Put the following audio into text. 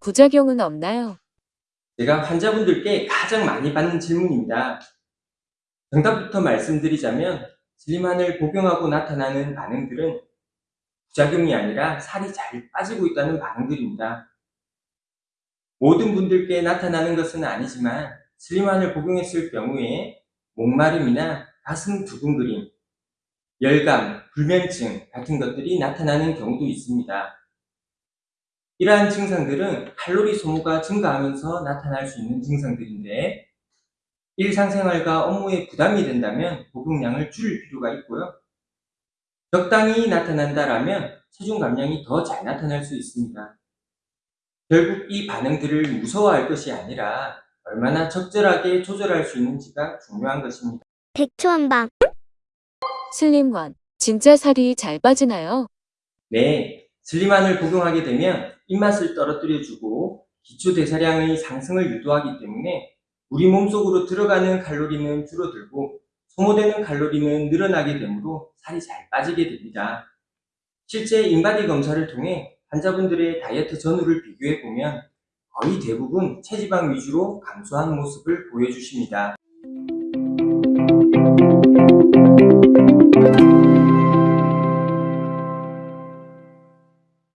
부작용은 없나요? 제가 환자분들께 가장 많이 받는 질문입니다. 정답부터 말씀드리자면 슬림한을 복용하고 나타나는 반응들은 부작용이 아니라 살이 잘 빠지고 있다는 반응들입니다. 모든 분들께 나타나는 것은 아니지만 슬림한을 복용했을 경우에 목마름이나 가슴 두근거림, 열감, 불면증 같은 것들이 나타나는 경우도 있습니다. 이러한 증상들은 칼로리 소모가 증가하면서 나타날 수 있는 증상들인데 일상생활과 업무에 부담이 된다면 복용량을 줄일 필요가 있고요. 적당히 나타난다라면 체중 감량이 더 잘 나타날 수 있습니다. 결국 이 반응들을 무서워할 것이 아니라 얼마나 적절하게 조절할 수 있는지가 중요한 것입니다. 백초한방 슬림관. 진짜 살이 잘 빠지나요? 네, 슬림한을 복용하게 되면 입맛을 떨어뜨려주고 기초 대사량의 상승을 유도하기 때문에 우리 몸속으로 들어가는 칼로리는 줄어들고 소모되는 칼로리는 늘어나게 되므로 살이 잘 빠지게 됩니다. 실제 인바디 검사를 통해 환자분들의 다이어트 전후를 비교해 보면 거의 대부분 체지방 위주로 감소한 모습을 보여주십니다.